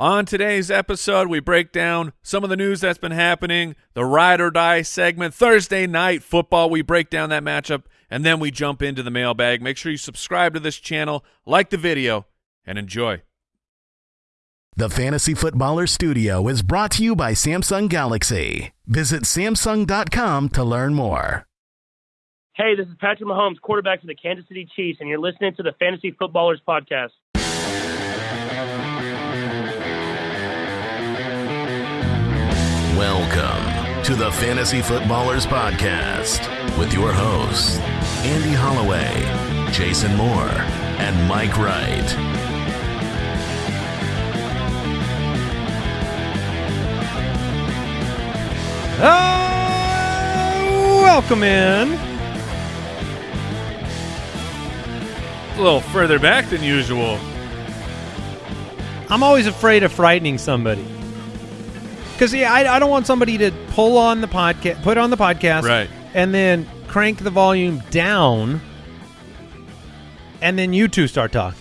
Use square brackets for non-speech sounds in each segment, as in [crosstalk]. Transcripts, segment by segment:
On today's episode, we break down some of the news that's been happening, the ride or die segment, Thursday night football. We break down that matchup, and then we jump into the mailbag. Make sure you subscribe to this channel, like the video, and enjoy. The Fantasy Footballer Studio is brought to you by Samsung Galaxy. Visit Samsung.com to learn more. Hey, this is Patrick Mahomes, quarterback for the Kansas City Chiefs, and you're listening to the Fantasy Footballers Podcast. Welcome to the Fantasy Footballers Podcast with your hosts, Andy Holloway, Jason Moore, and Mike Wright. Oh, welcome in. A little further back than usual. I'm always afraid of frightening somebody. Because yeah, I, I don't want somebody to pull on the podcast, put on the podcast, Right. and then crank the volume down, and then you two start talking.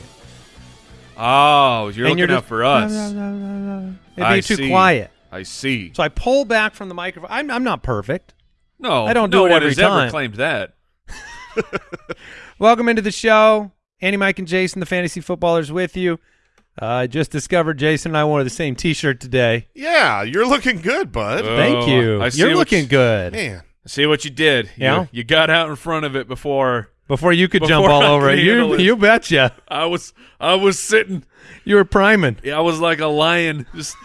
Oh, you're and looking you're out for us. [laughs] It'd be I too see. quiet. I see. So I pull back from the microphone. I'm, I'm not perfect. No, I don't do no it every time. ever claimed that. [laughs] Welcome into the show. Andy, Mike, and Jason, the fantasy footballers, with you. Uh, I just discovered Jason and I wore the same T-shirt today. Yeah, you're looking good, bud. Uh, Thank you. I see You're looking you- good. Man, See what you did. You- Yeah? You, got out in front of it before Before you could jump all I over it, you handle it. you betcha. I was I was sitting You were priming. yeah, I was like a lion just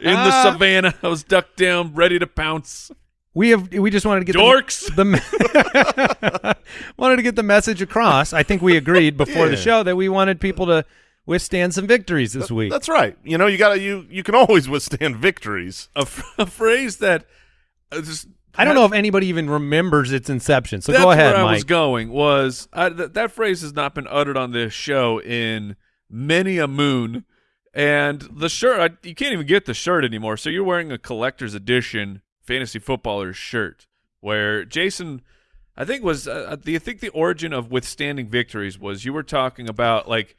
in the [laughs] savannah. I was ducked down, ready to pounce. We have we just wanted to get Dorks. [laughs] the, the [laughs] wanted to get the message across. I think we agreed before the show that we wanted people to withstand some victories this week. that's right. You know, you got to you you can always [laughs] withstand victories. A, phrase that uh, just I don't know if anybody even remembers its inception. So go ahead, where I was going was I, th- that phrase has not been uttered on this show in many a moon. And the shirt, I, you can't even get the shirt anymore. So you're wearing a collector's edition fantasy footballers shirt, where Jason, I think was, uh, the, I think the origin of withstanding victories was you were talking about like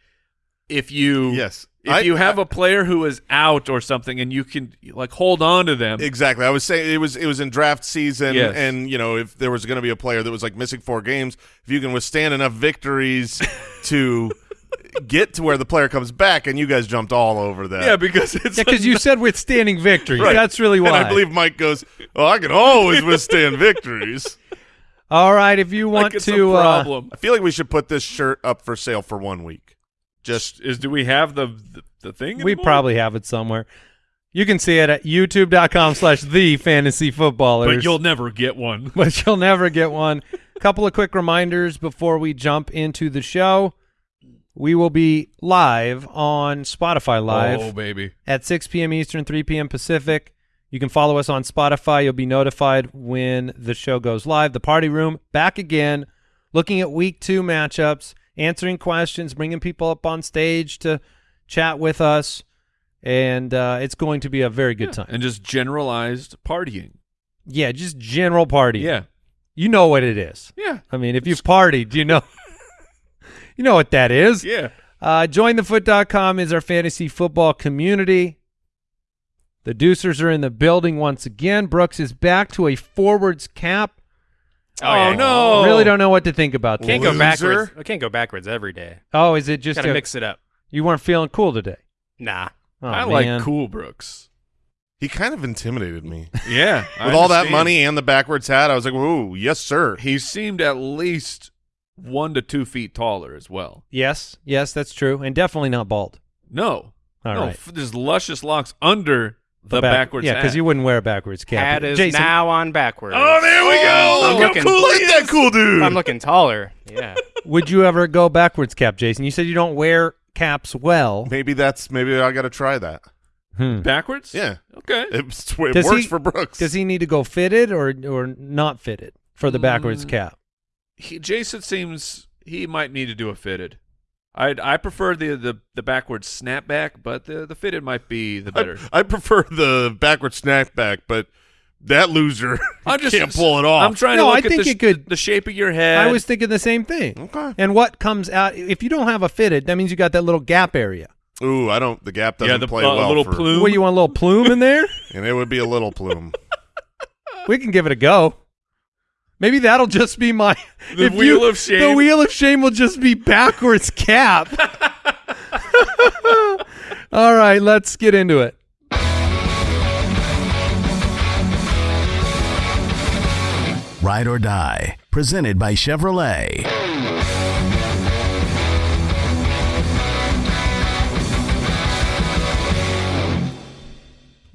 if you, Yes. if I- you have I- a player who is out or something, and you can like hold on to them. Exactly. I was saying it was it was in draft season, Yes. and you know if there was going to be a player that was like missing four games, if you can withstand enough victories [laughs] to get to where the player comes back, and you guys jumped all over that. yeah, because it's Yeah, because you said withstanding victories. Right. That's really why. And I believe Mike goes, "Oh, I can always withstand victories." All right, if you like want it's to, a uh, problem. I feel like we should put this shirt up for sale for one week. Just is do we have the the, the thing? we anymore? probably have it somewhere. You can see it at youtube.com slash the fantasy footballers. but you'll never get one. [laughs] but you'll never get one. A couple of quick reminders before we jump into the show. We will be live on Spotify Live oh baby, at 6 p.m. Eastern, 3 p.m. Pacific. You can follow us on Spotify. You'll be notified when the show goes live. The Party Room back again, looking at week two matchups, answering questions, bringing people up on stage to chat with us, and uh, it's going to be a very good time. and just generalized partying. Yeah, just general partying. Yeah, You know what it is. yeah, I mean, if you've partied, you know, [laughs] you know what that is. yeah. Uh, jointhefoot.com is our fantasy football community. The Deucers are in the building once again. Brooks is back to a forwards cap. Oh, yeah. Oh, no! Really don't know what to think about that. Can't go Loser. backwards. I can't go backwards every day. Oh, is it just Gotta a- mix it up. you weren't feeling cool today? Nah. Oh, I man. like Cool Brooks. he kind of intimidated me [laughs] Yeah, I with all that money and the backwards hat. I was like, "Ooh, yes, sir." he seemed at least one to two feet taller as well. Yes, yes, that's true, and definitely not bald. No, All no, right. f- there's luscious locks under the, back- backwards. Yeah, because you wouldn't wear a backwards cap. Hat is Jason, now on backwards. Oh, there we go. I'm Look how looking- cool Look at that is. cool dude. I'm looking taller. Yeah. [laughs] would you ever go backwards cap, Jason? You said you don't wear caps well. maybe that's maybe I got to try that. Hmm. backwards. Yeah, Okay. it's, it Does works he- for Brooks. Does he need to go fitted or or not fitted for the backwards Mm. cap? he, Jason seems he might need to do a fitted. I I prefer the the the backwards snapback, but the the fitted might be the better. I, I prefer the backward snapback, but that loser [laughs] I'm just can't pull it off. I'm trying No, to I look at think the, it could- the shape of your head. I was thinking the same thing. okay. And what comes out if you don't have a fitted, that means you got that little gap area. Ooh, I don't. The gap doesn't yeah, the play uh, well. little for, plume. What, you want a little plume in there? [laughs] and it would be a little plume. we can give it a go. Maybe that'll just be my The if wheel you- of shame. The wheel of shame will just be backwards cap. [laughs] All right, let's get into it. Ride or Die, presented by Chevrolet.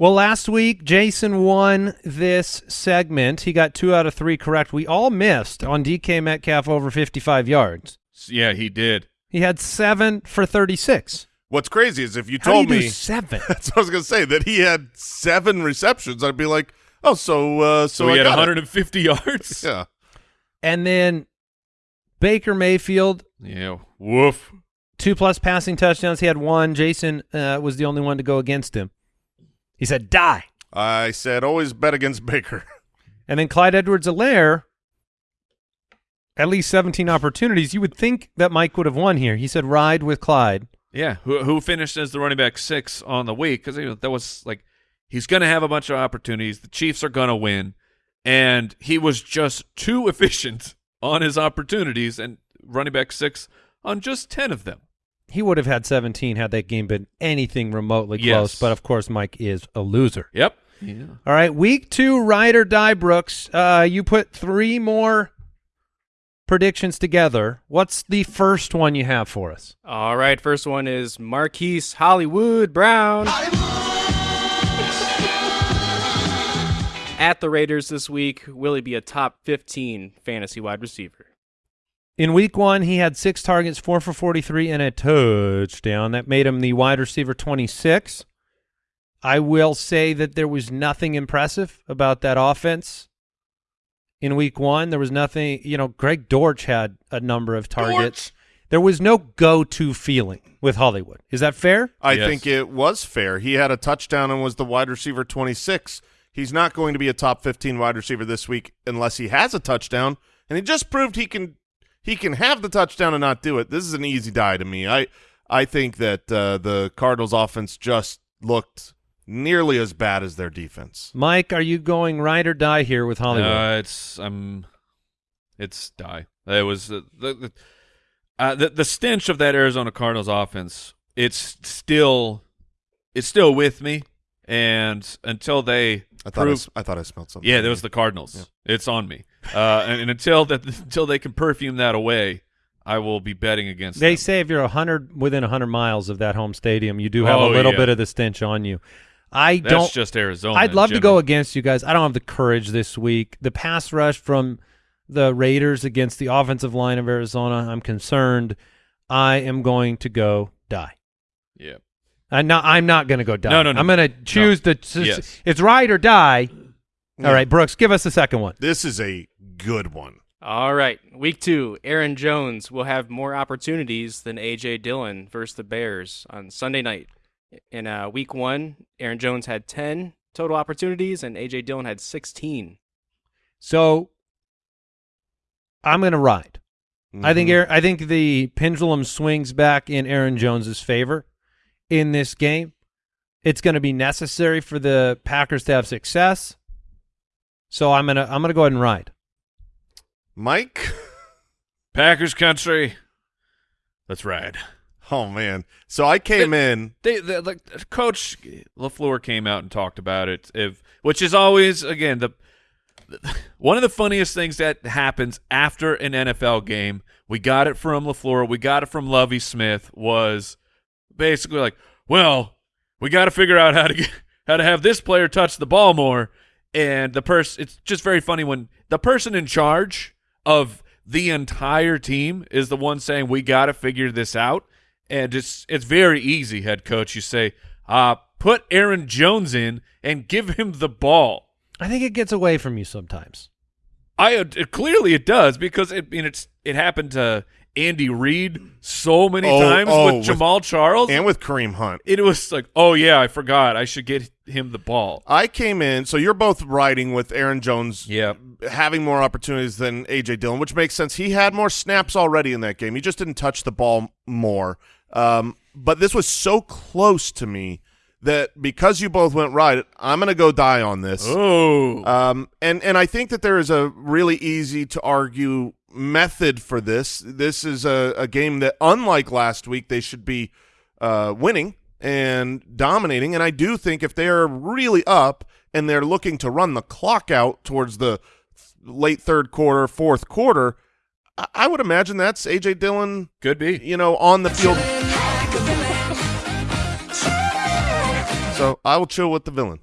Well, last week Jason won this segment. He got two out of three correct. We all missed on DK Metcalf over 55 yards. yeah, he did. He had seven for 36. What's crazy is if you How told do you do me seven? [laughs] that's what I was gonna say that he had seven receptions, I'd be like, oh, so uh, so, So, he I had got it. 150 yards. [laughs] Yeah, and then Baker Mayfield, Yeah. Woof. two plus passing touchdowns. He had one. Jason uh, was the only one to go against him. He said, die. I said always bet against Baker. [laughs] And then Clyde Edwards Helaire, at least 17 opportunities. You would think that Mike would have won here. He said, ride with Clyde. Yeah. Who who finished as the running back six on the week? Because that was like he's going to have a bunch of opportunities. The Chiefs are going to win, and he was just too [laughs] efficient on his opportunities and running back six on just ten of them. He would have had 17 had that game been anything remotely Yes. close. But of course, Mike is a loser. Yep. Yeah. All right, week two, ride or die, Brooks. Uh, you put three more predictions together. What's the first one you have for us? All right, first one is Marquise Hollywood Brown. At the Raiders this week, will he be a top 15 fantasy wide receiver? In week one, he had six targets, four for 43, and a touchdown. That made him the wide receiver 26. I will say that there was nothing impressive about that offense in week one. There was nothing, you know, Greg Dortch had a number of targets. There was no go to feeling with Hollywood. Is that fair? I Yes. think it was fair. He had a touchdown and was the wide receiver 26. He's not going to be a top 15 wide receiver this week unless he has a touchdown, and he just proved he can he can have the touchdown and not do it. This is an easy die to me. I I think that uh, the Cardinals offense just looked nearly as bad as their defense. Mike, are you going ride or die here with Hollywood? Uh, it's um, it's die. It was uh, the the, uh, the the stench of that Arizona Cardinals offense. It's still, it's still with me, and until they I thought I, prove, s- I thought I smelled something. yeah, there was the Cardinals. It's on me, uh, and, and until that until they can perfume that away, I will be betting against. They them. say if you're a hundred within a hundred miles of that home stadium, you do have Oh, a little yeah. bit of the stench on you. I That's don't. just Arizona. I'd love to go against you guys. I don't have the courage this week. The pass rush from the Raiders against the offensive line of Arizona, I'm concerned. I am going to go die. Yeah. I'm not. I'm not going to go die. No, no, no. I'm going to choose the. Yes. It's ride or die. Yeah. All right, Brooks, give us the second one. This is a good one. All right, week two, Aaron Jones will have more opportunities than A.J. Dillon versus the Bears on Sunday night. In uh, week one, Aaron Jones had 10 total opportunities and A.J. Dillon had 16. So I'm going to ride. I think Mhm. Aaron, I think the pendulum swings back in Aaron Jones's favor in this game. It's going to be necessary for the Packers to have success. So I'm gonna I'm gonna go ahead and ride. Mike. [laughs] Packers country. Let's ride. Oh man. So I came in. They, the like Coach LaFleur came out and talked about it, if which is always again the [laughs] one of the funniest things that happens after an NFL game. We got it from LaFleur. We got it from Lovie Smith. Was basically like, well, we got to figure out how to get how to have this player touch the ball more. And the person, it's just very funny when the person in charge of the entire team is the one saying we got to figure this out. And it's it's very easy, head coach. You say, uh, put Aaron Jones in and give him the ball. I think it gets away from you sometimes. I it, clearly it does because it I mean it's it happened to Andy Reid so many Oh, times oh, with with- Jamaal Charles. and with Kareem Hunt. it was like, oh yeah, I forgot. I should get him the ball. I came in, so you're both riding with Aaron Jones Yeah. having more opportunities than A.J. Dillon, which makes sense. He had more snaps already in that game. He just didn't touch the ball more. Um, but this was so close to me that because you both went right, I'm going to go die on this. Oh, Um, and and I think that there is a really easy to argue method for this. This is a, a game that, unlike last week, they should be uh, winning and dominating. And I do think if they are really up and they're looking to run the clock out towards the late third quarter, fourth quarter, I, I would imagine that's AJ Dillon, could be. you know, on the field. So I will chill with the villain.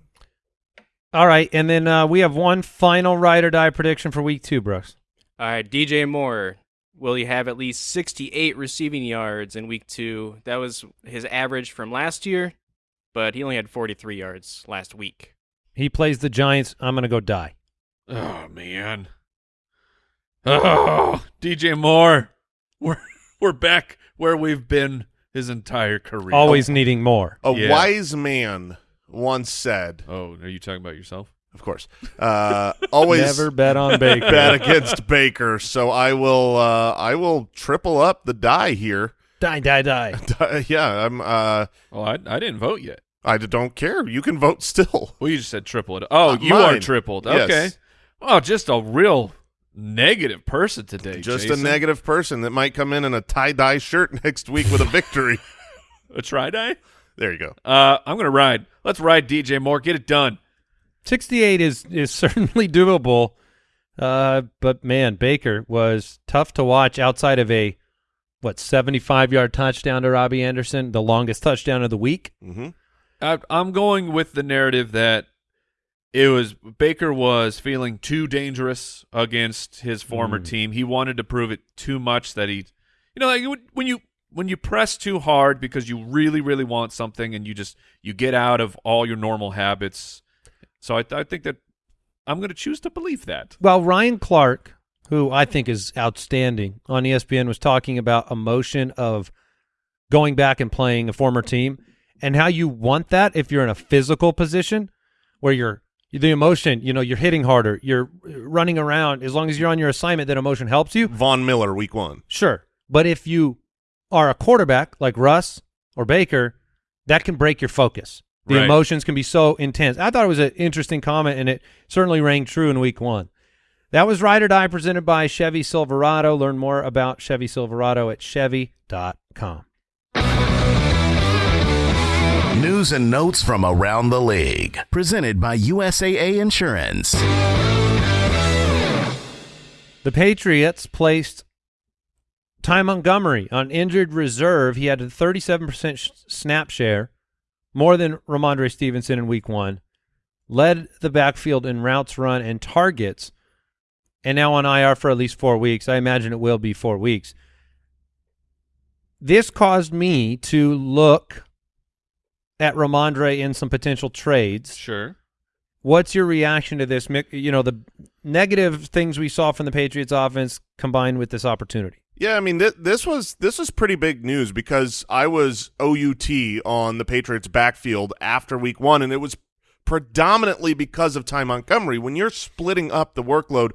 All right, and then uh, we have one final ride or die prediction for week two, Brooks. All right, DJ Moore. Will he have at least 68 receiving yards in week two? That was his average from last year, but he only had 43 yards last week. He plays the Giants. I'm going to go die. Oh man. Oh, DJ Moore. We're [laughs] we're back where we've been his entire career. Always needing more. A Yeah. wise man once said, Oh, are you talking about yourself? Of course, uh, always Never bet on Baker. bet against Baker. So I will, uh, I will triple up the die here. die, die, die. [laughs] yeah, I'm. Uh, Oh, I I didn't vote yet. I don't care. You can vote still. Well, you just said triple it. Oh, Uh, you are mine. tripled. Yes. Okay. Oh, just a real negative person today. Just a negative person that might come in in a tie dye shirt [laughs] next week with a victory. [laughs] A try die. there you go. Uh, I'm gonna ride. Let's ride DJ Moore. Get it done. 68 is is [laughs] certainly doable. Uh, but man, Baker was tough to watch outside of a what 75 yard touchdown to Robbie Anderson, the longest touchdown of the week. hmm I, I'm going with the narrative that it was Baker was feeling too dangerous against his former Mm. team. He wanted to prove it too much that he, you know, like when you when you press too hard because you really really want something and you just you get out of all your normal habits. So I, I think that I'm going to choose to believe that. Well, Ryan Clark, who I think is outstanding on ESPN, was talking about emotion of going back and playing a former team and how you want that if you're in a physical position where you're the emotion, you know, you're hitting harder, you're running around. As long as you're on your assignment, that emotion helps you. Von Miller, week one. Sure. But if you are a quarterback like Russ or Baker, that can break your focus. The Right. emotions can be so intense. I thought it was an interesting comment, and it certainly rang true in week one. That was Ride or Die presented by Chevy Silverado. Learn more about Chevy Silverado at Chevy.com. News and notes from around the league. Presented by USAA Insurance. The Patriots placed Ty Montgomery on injured reserve. He had a 37% snap share, more than Rhamondre Stevenson in week one, led the backfield in routes run and targets, and now on IR for at least four weeks. I imagine it will be four weeks. This caused me to look at Rhamondre in some potential trades. Sure. What's your reaction to this? You know, the negative things we saw from the Patriots offense combined with this opportunity. Yeah, I mean th- this was this was pretty big news because I was OUT on the Patriots backfield after week 1 and it was predominantly because of Ty Montgomery. When you're splitting up the workload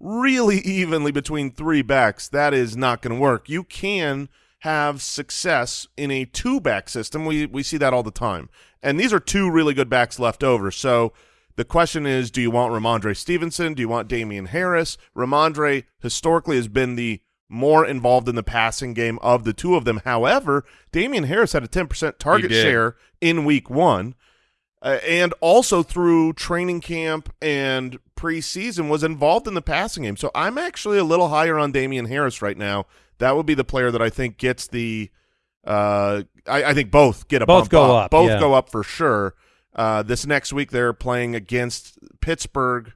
really evenly between three backs, that is not going to work. You can have success in a two-back system. We we see that all the time. And these are two really good backs left over. So the question is, do you want Rhamondre Stevenson? Do you want Damien Harris? Rhamondre historically has been the more involved in the passing game of the two of them. However, Damien Harris had a 10% target share in week one. Uh, and also through training camp and preseason was involved in the passing game. So I'm actually a little higher on Damien Harris right now. That would be the player that I think gets the uh, I, I think both get a Both bump go up, Both yeah. go up for sure. Uh, this next week they're playing against Pittsburgh,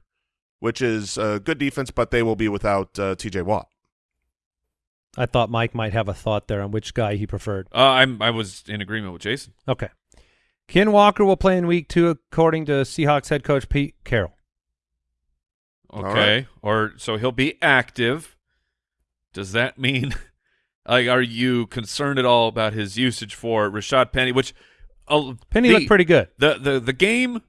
which is a good defense, but they will be without uh, T.J. Watt. I thought Mike might have a thought there on which guy he preferred. Uh, I'm I was in agreement with Jason. Okay. Ken Walker will play in week two, according to Seahawks head coach Pete Carroll. Okay. right. Or so he'll be active. Does that mean [laughs] like are you concerned at all about his usage for Rashad Penny, which uh, Penny the, looked pretty good. The the the game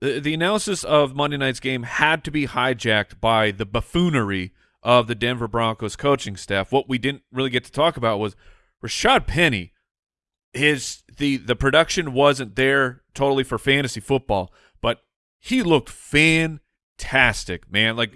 the, the analysis of Monday night's game had to be hijacked by the buffoonery of the Denver Broncos coaching staff. What we didn't really get to talk about was Rashad Penny his the the production wasn't there totally for fantasy football, but he looked fantastic, man. Like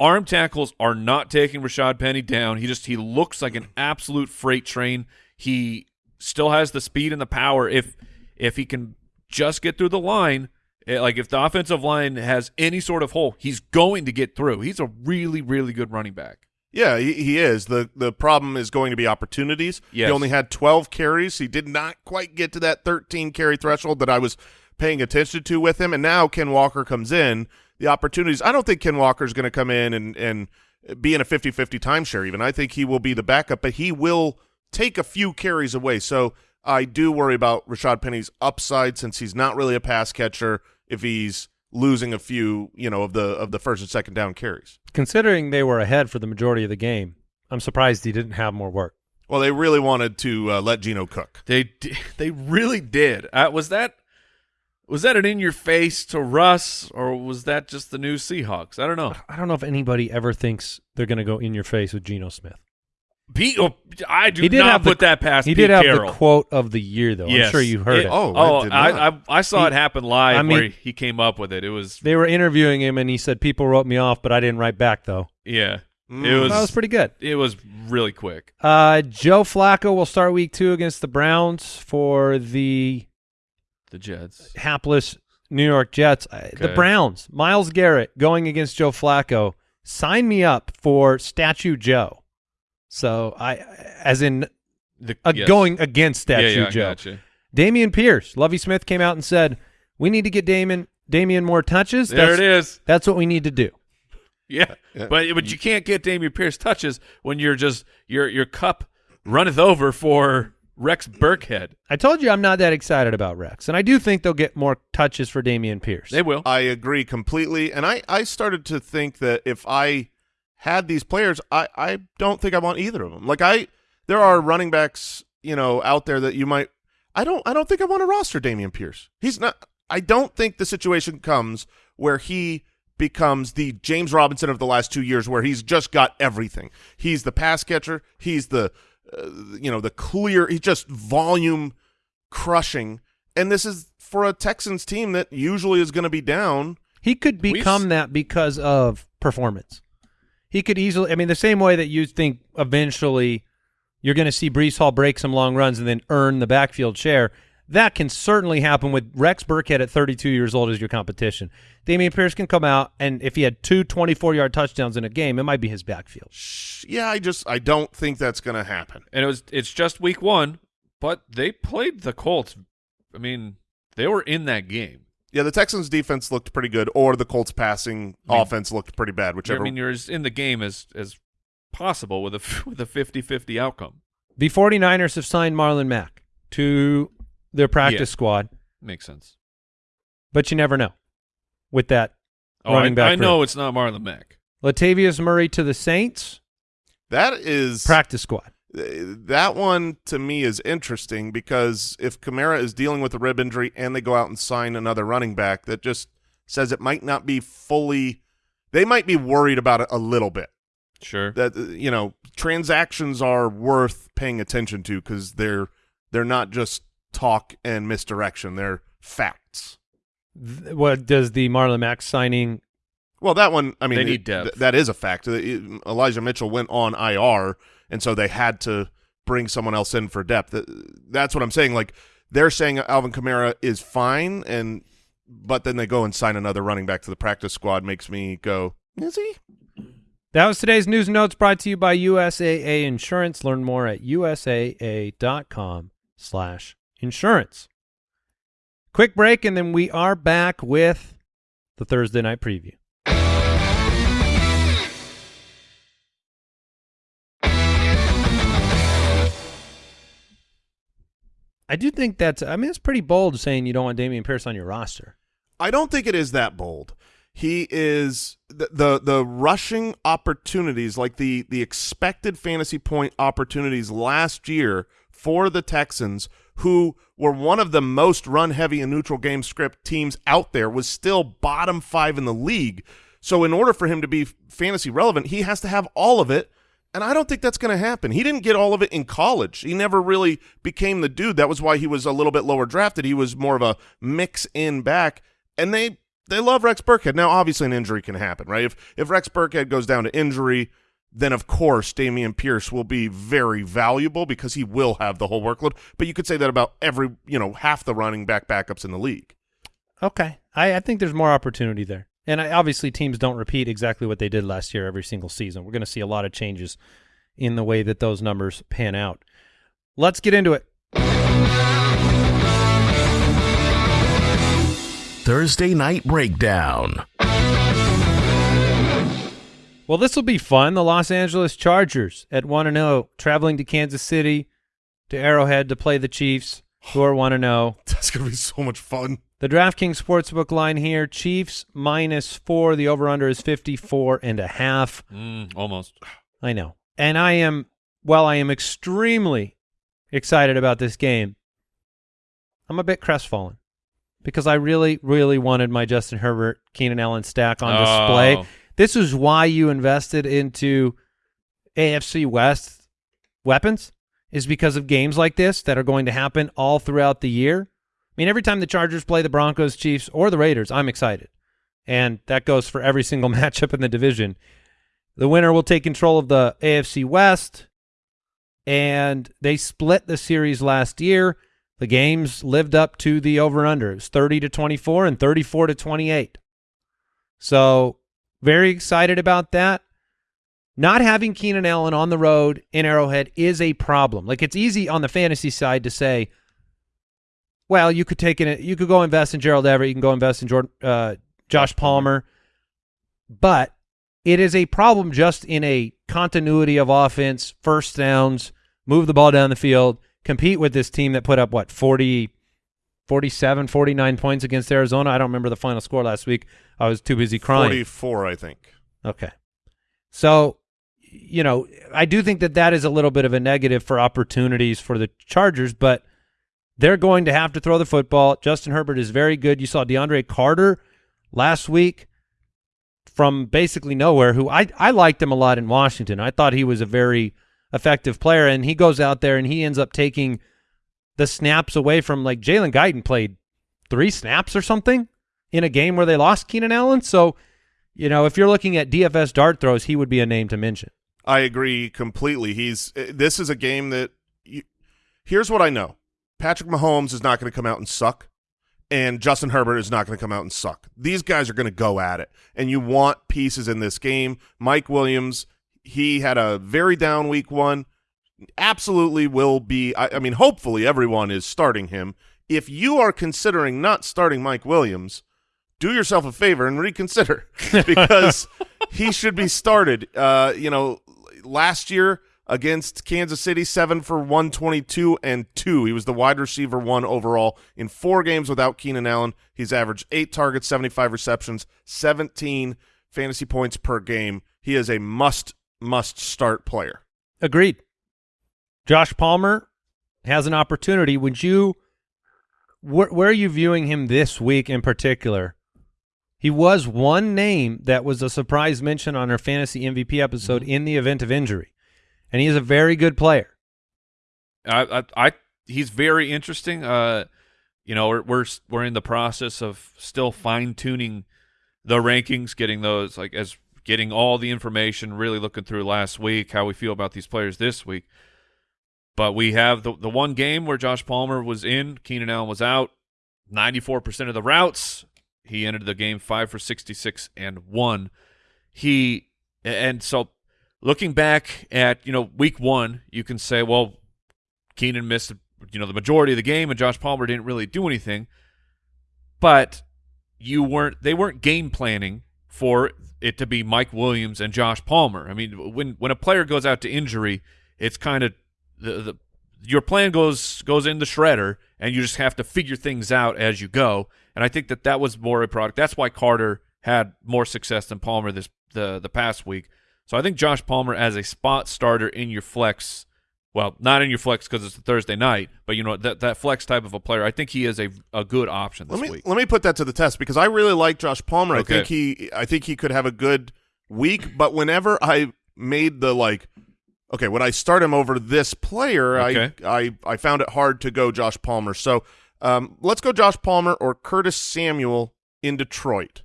arm tackles are not taking Rashad Penny down. He just he looks like an absolute freight train. He still has the speed and the power if if he can just get through the line. Eh, Like if the offensive line has any sort of hole, he's going to get through. He's a really really good running back. Yeah, he, he is. the The problem is going to be opportunities. Yes. He only had 12 carries. He did not quite get to that 13 carry threshold that I was paying attention to with him. And now Ken Walker comes in. The opportunities. I don't think Ken Walker is going to come in and and be in a 50-50 timeshare. Even I think he will be the backup, but he will take a few carries away. So I do worry about Rashad Penny's upside since he's not really a pass catcher. If he's losing a few, you know, of the of the first and second down carries. Considering they were ahead for the majority of the game, I'm surprised he didn't have more work. Well, they really wanted to uh, let Geno cook. They [laughs] they really did. Uh, was that was that an in your face to Russ or was that just the new Seahawks? I don't know. I don't know if anybody ever thinks they're going to go in your face with Geno Smith. Pete, oh, I do He did not have the- put that past. He Pete did have Carroll. the quote of the year, though. Yes. I'm sure you heard it. Oh, Oh, I I. I I saw He- it happen live I mean- where he came up with it. It was They were interviewing him, and he said, "People wrote me off, but I didn't write back, though." yeah. Mm. It was that was pretty good. it was really quick. Uh, Joe Flacco will start week two against the Browns for the The Jets. hapless New York Jets. Uh, The Browns, Myles Garrett going against Joe Flacco. Sign me up for Statue Joe. So I, as in The, uh, yes. going against Statue yeah, yeah, Joe. gotcha. Dameon Pierce, Lovie Smith came out and said, "We need to get Damon Dameon more touches. There That's, it is. That's what we need to do." Yeah. Yeah. But but you can't get Dameon Pierce touches when you're just your your cup runneth over for Rex Burkhead. I told you I'm not that excited about Rex, and I do think they'll get more touches for Dameon Pierce. They will. I agree completely. And I, I started to think that if I had these players, I, I don't think I want either of them. Like I, there are running backs, you know, out there that you might. I don't. I don't think I want to roster Dameon Pierce. He's not. I don't think the situation comes where he becomes the James Robinson of the last two years, where he's just got everything. He's the pass catcher. He's the, uh, you know, the clear. He's just volume crushing. And this is for a Texans team that usually is going to be down. He could become that because of performance. He could easily. I mean, the same way that you think eventually you're going to see Breece Hall break some long runs and then earn the backfield share. That can certainly happen with Rex Burkhead at 32 years old as your competition. Dameon Pierce can come out, and if he had two 24-yard touchdowns in a game, it might be his backfield. Yeah, I just I don't think that's going to happen. and it was it's just week one, but they played the Colts. I mean, they were in that game. Yeah, the Texans defense looked pretty good, or the Colts passing I mean- offense looked pretty bad, Whichever. I mean, you're as in the game as as possible with a [laughs] with a 50-50 outcome. The 49ers have signed Marlon Mack to their practice Yeah. squad, Makes sense. but you never know with that Oh, running I, back I room. know it's not Marlon Mack. Latavius Murray to the Saints that is practice squad. That one to me is interesting because if Kamara is dealing with a rib injury and they go out and sign another running back, that just says it might not be fully. They might be worried about it a little bit. Sure. That you know, transactions are worth paying attention to because they're they're not just talk and misdirection; they're facts. What does the Marlon Mack signing? Well, that one, I mean, They need it- depth. th- that is a fact. Uh, Elijah Mitchell went on IR, and so they had to bring someone else in for depth. That's what I'm saying. Like they're saying Alvin Kamara is fine, and but then they go and sign another running back to the practice squad. Makes me go, is he? That was today's news and notes brought to you by USAA Insurance. Learn more at usaa.com slash insurance. Quick break, and then we are back with the Thursday night preview. I do think that's, I mean, it's pretty bold saying you don't want Dameon Pierce on your roster. I don't think it is that bold. He is the the, the rushing opportunities, like the the expected fantasy point opportunities last year for the Texans, who were one of the most run heavy and neutral game script teams out there, was still bottom five in the league. So in order for him to be fantasy relevant, he has to have all of it. And I don't think that's going to happen. He didn't get all of it in college. He never really became the dude. That was why he was a little bit lower drafted. He was more of a mix in back. And they they love Rex Burkhead. Now, obviously, an injury can happen, right? If if Rex Burkhead goes down to injury, then of course Dameon Pierce will be very valuable because he will have the whole workload. But you could say that about every, you know, half the running back backups in the league. Okay, I, I think there's more opportunity there, and obviously teams don't repeat exactly what they did last year every single season. We're going to see a lot of changes in the way that those numbers pan out. Let's get into it. Thursday Night Breakdown. Well, this will be fun. The Los Angeles Chargers at 1 0, traveling to Kansas City to Arrowhead to play the Chiefs, who are 1 0. [laughs] That's going to be so much fun. The DraftKings Sportsbook line here, Chiefs minus 4, the over under is 54 and a half. Mm, almost. I know. And I am well, I am extremely excited about this game. I'm a bit crestfallen because I really, really wanted my Justin Herbert, Keenan Allen stack on display. Oh. This is why you invested into AFC West weapons is because of games like this that are going to happen all throughout the year. I mean, every time the Chargers play the Broncos, Chiefs, or the Raiders, I'm excited. And that goes for every single [laughs] matchup in the division. The winner will take control of the AFC West, and they split the series last year. The games lived up to the over-under. It was 30 to 24 and 34 to 28. So very excited about that. Not having Keenan Allen on the road in Arrowhead is a problem. Like it's easy on the fantasy side to say, well, you could take it. You could go invest in Gerald Everett. You can go invest in Jordan, uh, Josh Palmer, but it is a problem just in a continuity of offense, first downs, move the ball down the field, compete with this team that put up what 40, 47, 49 points against Arizona. I don't remember the final score last week. I was too busy crying. 44, I think. Okay. So, you know, I do think that that is a little bit of a negative for opportunities for the Chargers, but they're going to have to throw the football. Justin Herbert is very good. You saw DeAndre Carter last week from basically nowhere, who I, I liked him a lot in Washington. I thought he was a very effective player, and he goes out there and he ends up taking the snaps away from like Jalen Guyton played three snaps or something in a game where they lost Keenan Allen. So, you know, if you're looking at DFS dart throws, he would be a name to mention. I agree completely. He's uh, this is a game that you, here's what I know. Patrick Mahomes is not going to come out and suck and Justin Herbert is not going to come out and suck. These guys are going to go at it and you want pieces in this game. Mike Williams, he had a very down week 1. Absolutely will be I, I mean hopefully everyone is starting him. If you are considering not starting Mike Williams, do yourself a favor and reconsider [laughs] because he should be started. Uh, you know, last year against Kansas City, seven for 122 and two. He was the wide receiver one overall in four games without Keenan Allen. He's averaged eight targets, 75 receptions, 17 fantasy points per game. He is a must, must start player. Agreed. Josh Palmer has an opportunity. Would you, where, where are you viewing him this week in particular? He was one name that was a surprise mention on our fantasy MVP episode Mm-hmm. in the event of injury, and he is a very good player. I, I, I he's very interesting. Uh, you know, we're we're we're in the process of still fine tuning the rankings, getting those like as getting all the information, really looking through last week, how we feel about these players this week. But we have the the one game where Josh Palmer was in, Keenan Allen was out, ninety four percent of the routes. He ended the game five for sixty six and one. He and so looking back at you know week one, you can say, well, Keenan missed you know the majority of the game, and Josh Palmer didn't really do anything. But you weren't they weren't game planning for it to be Mike Williams and Josh Palmer. I mean, when when a player goes out to injury, it's kind of the, the your plan goes goes in the shredder, and you just have to figure things out as you go. And I think that that was more a product. That's why Carter had more success than Palmer this the the past week. So I think Josh Palmer as a spot starter in your flex, well, not in your flex because it's a Thursday night, but you know that that flex type of a player, I think he is a a good option this Let me week. let me put that to the test because I really like Josh Palmer. I think he I think he could have a good week, but whenever I made the like Okay, would I start him over this player? Okay. I, I I found it hard to go Josh Palmer. So um, let's go Josh Palmer or Curtis Samuel in Detroit.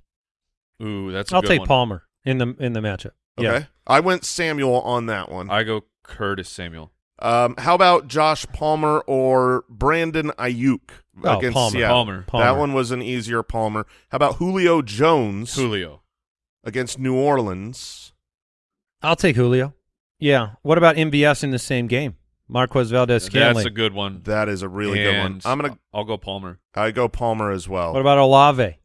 Ooh, that's a I'll good take one. Palmer in the in the matchup. Okay, Yeah. I went Samuel on that one. I go Curtis Samuel. Um, how about Josh Palmer or Brandon Aiyuk Oh, against Palmer. Seattle? Palmer. Palmer. That one was an easier Palmer. How about Julio Jones Julio. against New Orleans? I'll take Julio. Yeah. What about MVS in the same game? Marquez Valdes That's a good one. That is a really good one. I'm gonna I'll go Palmer. I go Palmer as well. What about Olave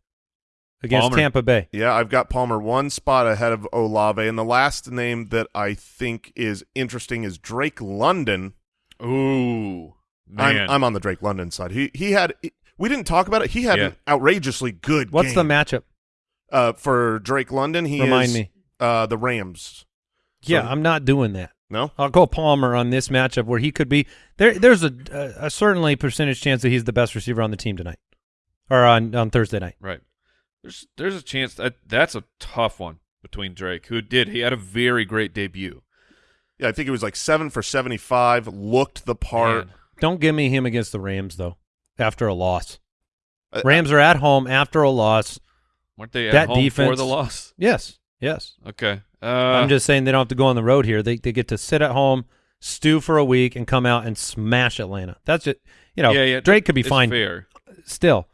against Palmer. Tampa Bay? Yeah, I've got Palmer one spot ahead of Olave, and the last name that I think is interesting is Drake London. Ooh, man. I'm I'm on the Drake London side. He he had we didn't talk about it. He had Yeah. an outrageously good. What's the matchup? uh for Drake London? He Remind is, me. Uh, the Rams. Yeah, So- I'm not doing that. No. I'll go Palmer on this matchup where he could be there. There's a, a, a certainly percentage chance that he's the best receiver on the team tonight, or on on Thursday night. right. There's there's a chance that that's a tough one between Drake, who did he had a very great debut. Yeah, I think it was like seven for seventy-five. Looked the part. Man. Don't give me him against the Rams though. After a loss, Uh, Rams are at home after a loss. weren't they at That home for the loss? Yes, yes. Okay. Uh, I'm just saying they don't have to go on the road here. They they get to sit at home, stew for a week, and come out and smash Atlanta. That's it. You know, yeah, yeah. Drake could be fine Fair. still.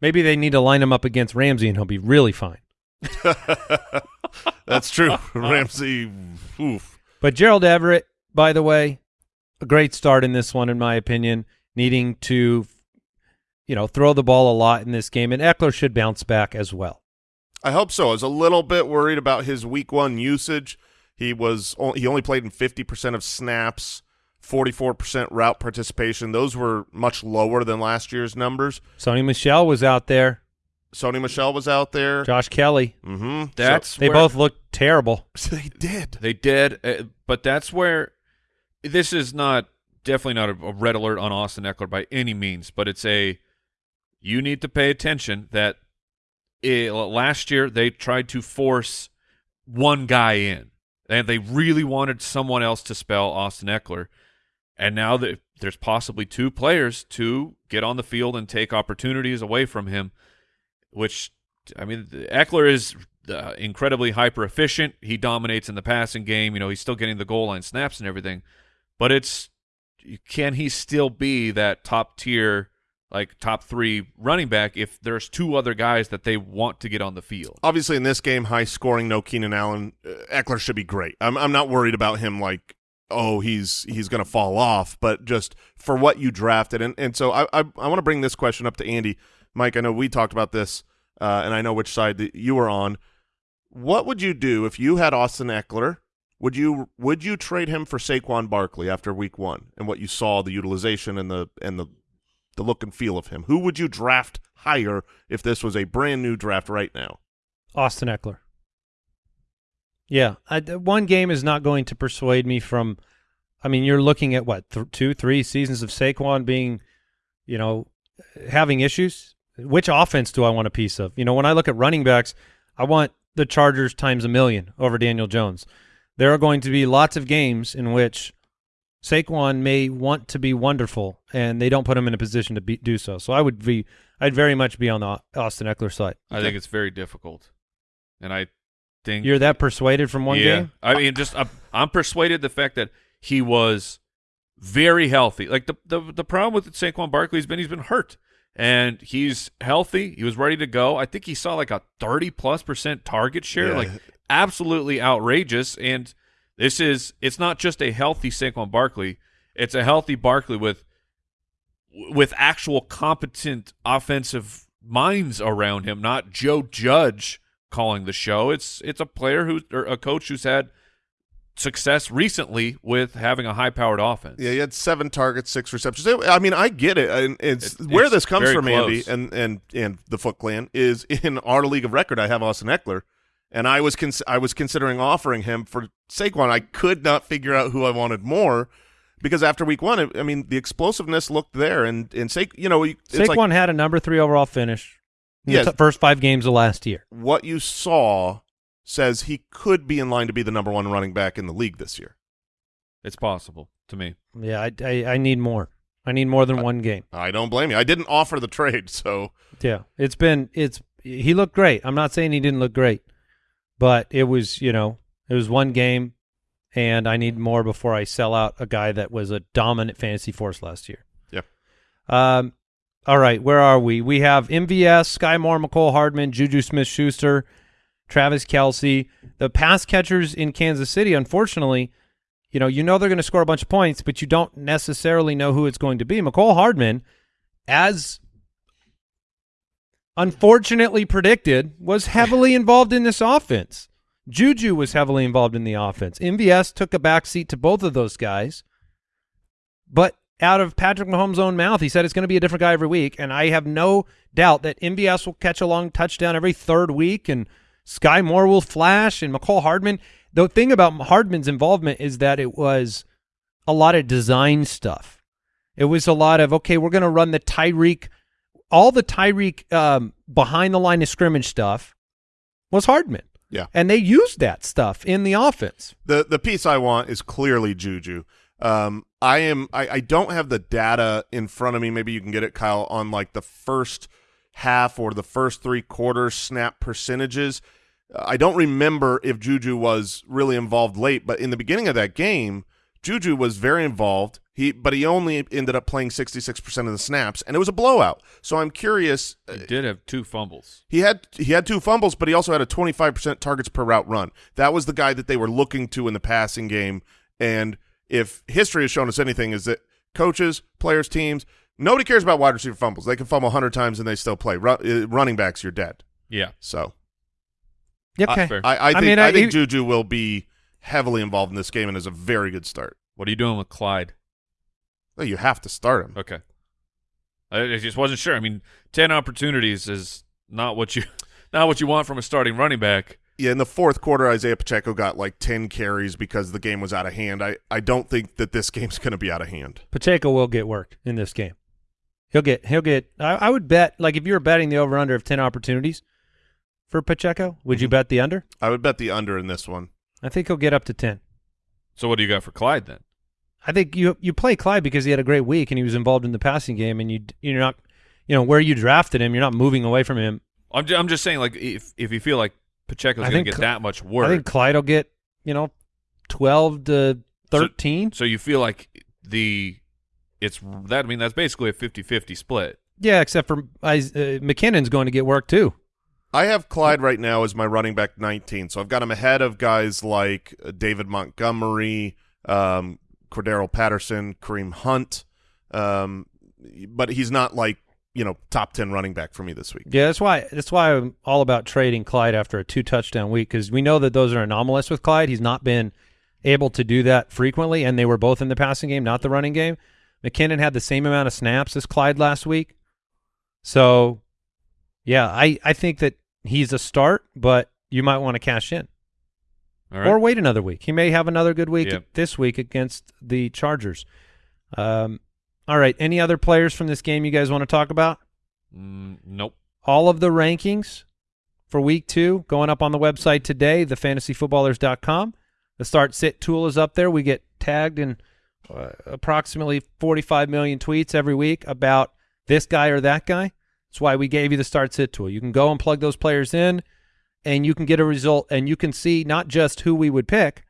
Maybe they need to line him up against Ramsey, and he'll be really fine. [laughs] That's true. [laughs] Ramsey. Oof. But Gerald Everett, by the way, a great start in this one, in my opinion, needing to, you know, throw the ball a lot in this game. And Ekeler should bounce back as well. I hope so. I was a little bit worried about his week one usage. He was he only played in fifty percent of snaps, forty four percent route participation. Those were much lower than last year's numbers. Sony Michel was out there. Sony Michel was out there. Josh Kelley. Mm-hmm. That's They where- both looked terrible. [laughs] they did. They did, uh, but that's where this is not definitely not a, a red alert on Austin Ekeler by any means, but it's a you need to pay attention that it, last year they tried to force one guy in, and they really wanted someone else to spell Austin Ekeler, and now that there's possibly two players to get on the field and take opportunities away from him, which I mean Ekeler is uh, incredibly hyper efficient. He dominates in the passing game. You know, he's still getting the goal line snaps and everything. But it's can he still be that top tier, like top three running back if there's two other guys that they want to get on the field? Obviously, in this game, high scoring, no Keenan Allen. Uh, Ekeler should be great. I'm I'm not worried about him. Like, oh, he's he's going to fall off. But just for what you drafted, and and so I I, I want to bring this question up to Andy, Mike. I know we talked about this, uh, and I know which side that you were on. What would you do if you had Austin Ekeler? Would you would you trade him for Saquon Barkley after Week One and what you saw the utilization and the and the the look and feel of him? Who would you draft higher if this was a brand new draft right now? Austin Ekeler. Yeah, I, one game is not going to persuade me from. I mean, you're looking at what th- two, three seasons of Saquon being, you know, having issues. Which offense do I want a piece of? You know, when I look at running backs, I want the Chargers times a million over Daniel Jones. There are going to be lots of games in which Saquon may want to be wonderful, and they don't put him in a position to be, do so. So I would be, I'd very much be on the Austin Ekeler side. I think it's very difficult, and I think You're that persuaded from one yeah. game? I mean, just I'm, I'm persuaded the fact that he was very healthy. Like the the the problem with Saquon Barkley has been he's been hurt, and he's healthy. He was ready to go. I think he saw like a thirty plus percent target share, Yeah. like absolutely outrageous. And this is it's not just a healthy Saquon Barkley; it's a healthy Barkley with with actual competent offensive minds around him, not Joe Judge calling the show. It's it's a player who or a coach who's had success recently with having a high powered offense. Yeah, he had seven targets, six receptions. I mean, I get it. And it's It- where it's this comes from, Andy, and and and the Foot Clan is [laughs] in our league of record. I have Austin Ekeler, and I was cons- I was considering offering him for Saquon. I could not figure out who I wanted more because after week one, I- I mean, the explosiveness looked there, and and Sa- you know, it's Saquon like had a number three overall finish in Yes. the first five games of last year. what you saw says he could be in line to be the number one running back in the league this year. It's possible to me. Yeah, I, I, I need more. I need more than one game. I don't blame you. I didn't offer the trade, so Yeah, it's been it's he looked great. I'm not saying he didn't look great, but it was you know it was one game, and I need more before I sell out a guy that was a dominant fantasy force last year. Yeah. Um. All right, where are we? We have MVS, Sky Moore, Mecole Hardman, Juju Smith Schuster, Travis Kelce. The pass catchers in Kansas City, unfortunately, you know, you know they're going to score a bunch of points, but you don't necessarily know who it's going to be. Mecole Hardman, as unfortunately predicted, was heavily involved in this offense. Juju was heavily involved in the offense. MVS took a backseat to both of those guys. But out of Patrick Mahomes' own mouth, he said it's going to be a different guy every week. And I have no doubt that MVS will catch a long touchdown every third week and Sky Moore will flash and Mecole Hardman. The thing about Hardman's involvement is that it was a lot of design stuff. It was a lot of, okay, we're going to run the Tyreek, all the Tyreek um, behind the line of scrimmage stuff was Hardman. Yeah. And they used that stuff in the offense. the the piece I want is clearly Juju. Um, I am I, I don't have the data in front of me. Maybe you can get it, Kyle, on like the first half or the first three quarters snap percentages. I don't remember if Juju was really involved late, but in the beginning of that game, Juju was very involved. He but he only ended up playing sixty six percent of the snaps, and it was a blowout. So I'm curious. uh, He did have two fumbles. he had he had two fumbles, but he also had a 25% targets per route run. That was the guy that they were looking to in the passing game. And if history has shown us anything, is that coaches, players, teams, nobody cares about wide receiver fumbles. They can fumble 100 times and they still play. Ru- uh, running backs, you're dead. Yeah. So Okay. fair. I, I think I, mean, I- think he- Juju will be heavily involved in this game and is a very good start. What are you doing with Clyde? Well, you have to start him. Okay. I, I just wasn't sure. I mean, ten opportunities is not what you [laughs] not what you want from a starting running back. Yeah, in the fourth quarter, Isaiah Pacheco got like 10 carries because the game was out of hand. I, I don't think that this [laughs] game's going to be out of hand. Pacheco will get work in this game. He'll get he'll get I, I would bet like if you were betting the over under of ten opportunities for Pacheco, would you Mm-hmm. bet the under? I would bet the under in this one. I think he'll get up to ten. So what do you got for Clyde then? I think you you play Clyde because he had a great week and he was involved in the passing game and you you're not you know where you drafted him, you're not moving away from him. I'm just, I'm just saying like if if you feel like Pacheco's going to get Cl- that much work, I think Clyde will get, you know, 12 to 13. so you feel like the it's that I mean that's basically a 50-50 split. yeah, except for uh, McKinnon's going to get work too. I have Clyde right now as my running back 19, so I've got him ahead of guys like uh, David Montgomery, um, Cordarrelle Patterson, Kareem Hunt, um, but he's not like you know top 10 running back for me this week. Yeah, that's why that's why I'm all about trading Clyde after a two touchdown week because we know that those are anomalous with Clyde. He's not been able to do that frequently, and they were both in the passing game, not the running game. McKinnon had the same amount of snaps as Clyde last week, so yeah, I I think that he's a start, but you might want to cash in All right. or wait another week. He may have another good week Yep. this week against the Chargers. Um, all right, any other players from this game you guys want to talk about? Mm, nope. all of the rankings for week two going up on the website today, thefantasyfootballers.com. The start sit tool is up there. We get tagged in uh, approximately 45 million tweets every week about this guy or that guy. That's why we gave you the start sit tool. You can go and plug those players in and you can get a result and you can see not just who we would pick,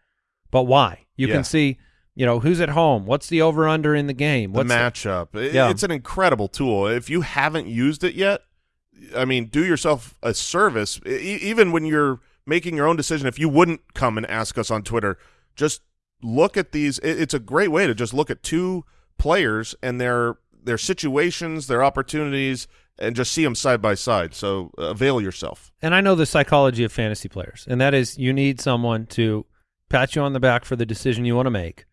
but why. You Yeah. can see, you know, who's at home, what's the over under in the game, The matchup, It- Yeah. it's an incredible tool. If you haven't used it yet, I mean, do yourself a service. E- even when you're making your own decision, if you wouldn't come and ask us on Twitter, just look at these. It's a great way to just look at two players and their their situations, their opportunities, and just see them side by side. So uh, avail yourself. and I know the psychology of fantasy players, and that is you need someone to pat you on the back for the decision you want to make,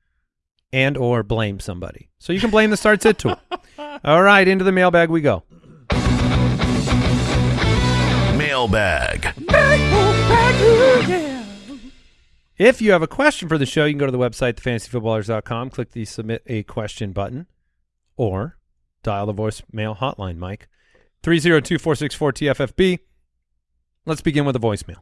and or blame somebody. So you can blame the start sit tool. [laughs] All right, into the mailbag we go. Mailbag. If you have a question for the show, you can go to the website, thefantasyfootballers.com, click the submit a question button, or dial the voicemail hotline, Mike. 302-464-TFFB. Let's begin with a voicemail.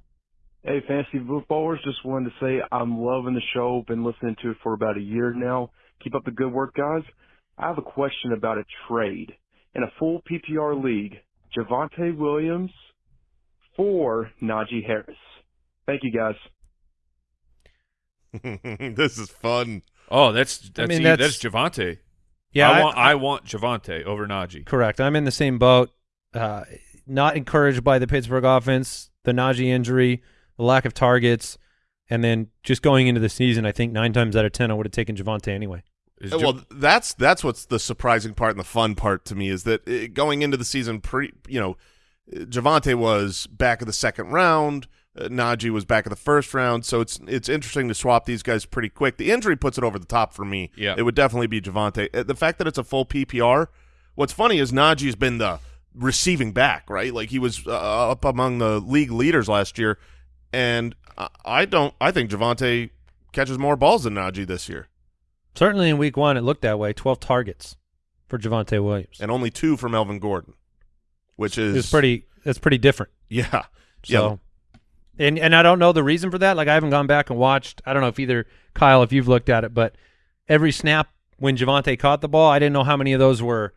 Hey, fantasy footballers, just wanted to say I'm loving the show. Been listening to it for about a year now. Keep up the good work, guys. I have a question about a trade. In a full PPR league, Javonte Williams for Najee Harris. Thank you, guys. [laughs] this is fun. Oh, that's that's mean, e- that's- that's Javonte. Yeah, I, I- want I, want Javonte over Najee. Correct. I'm in the same boat. Uh, not encouraged by the Pittsburgh offense, the Najee injury, the lack of targets, and then just going into the season, I think nine times out of ten I would have taken Javonte anyway. Is Ja- well, that's that's what's the surprising part and the fun part to me is that uh, going into the season, pre you know, Javonte was back of the second round. Uh, Najee was back of the first round, so it's it's interesting to swap these guys pretty quick. The injury puts it over the top for me. Yeah. it would definitely be Javonte. Uh, The fact that it's a full PPR. What's funny is Najee's been the receiving back, right? Like he was uh, up among the league leaders last year, and I- don't. I think Javonte catches more balls than Najee this year, Certainly in week one, it looked that way. Twelve targets for Javonte Williams. and only two for Melvin Gordon, which is It's pretty. That's pretty different. Yeah. So, and and I don't know the reason for that. Like I haven't gone back and watched. I don't know if either Kyle, if you've looked at it, but every snap when Javonte caught the ball, I didn't know how many of those were,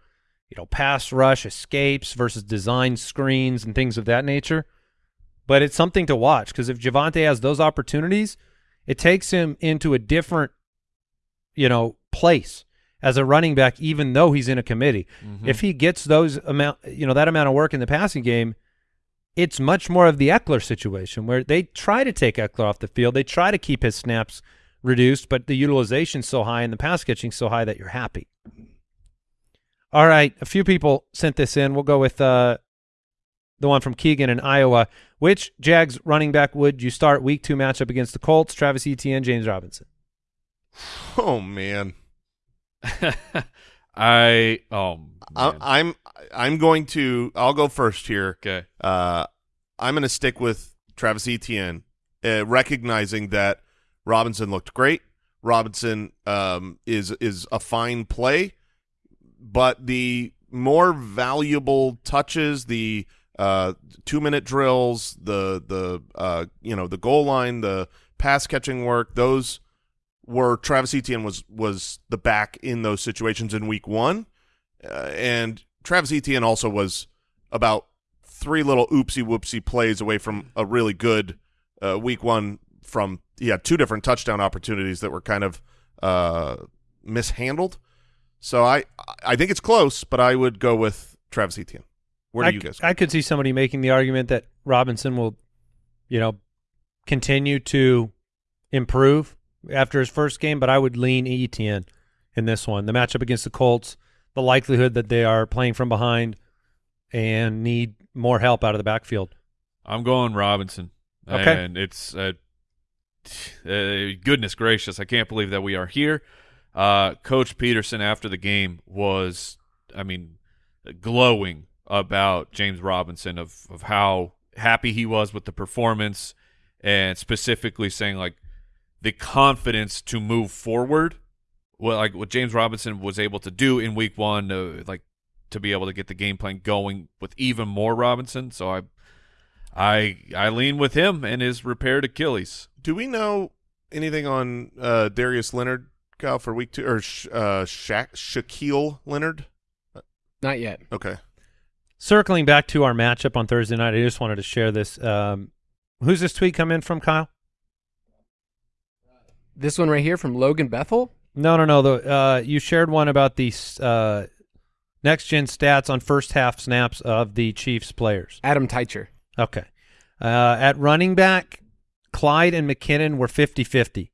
you know, pass rush escapes versus design screens and things of that nature. But it's something to watch because if Javonte has those opportunities, it takes him into a different, you know, place as a running back, even though he's in a committee. Mm-hmm. If he gets those amount, you know, that amount of work in the passing game, it's much more of the Ekeler situation where they try to take Ekeler off the field. They try to keep his snaps reduced, but the utilization's so high and the pass catching's so high that you're happy. All right, a few people sent this in. We'll go with uh, the one from Keegan in Iowa. Which Jags running back would you start week two matchup against the Colts? Travis Etienne, James Robinson. [sighs] Oh man. [laughs] I oh I, man. I'm I'm going to I'll go first here. okay. Uh, I'm going to stick with Travis Etienne, uh, recognizing that Robinson looked great. Robinson um, is is a fine play, but the more valuable touches, the uh, two minute drills, the the uh, you know the goal line, the pass catching work, those were Travis Etienne was was the back in those situations in week one, uh, and Travis Etienne also was about three little oopsie whoopsie plays away from a really good uh, week one. From had two different touchdown opportunities that were kind of uh, mishandled. So I I think it's close, but I would go with Travis Etienne. Where do I, you guys? c- I could see somebody making the argument that Robinson will, you know, continue to improve after his first game, but I would lean Etienne in this one. The matchup against the Colts, the likelihood that they are playing from behind and need more help out of the backfield. I'm going Robinson. Okay. And it's uh, [sighs] uh, goodness gracious, I can't believe that we are here. Uh, Coach Pederson after the game was, I mean, glowing about James Robinson of of how happy he was with the performance, and specifically saying like the confidence to move forward. Well, like what James Robinson was able to do in Week One, uh, like to be able to get the game plan going with even more Robinson. So I I I lean with him and his repaired Achilles. Do we know anything on uh, Darius Leonard, Kyle, for week two, or Sh- uh, Sha- Shaquille Leonard? Not yet. Okay. Circling back to our matchup on Thursday night, I just wanted to share this. Um, who's this tweet come in from, Kyle? This one right here from Logan Bethel. No, no, no. The uh, you shared one about the uh, next gen stats on first half snaps of the Chiefs players. Adam Teicher. Okay. Uh, at running back, Clyde and McKinnon were 50-50.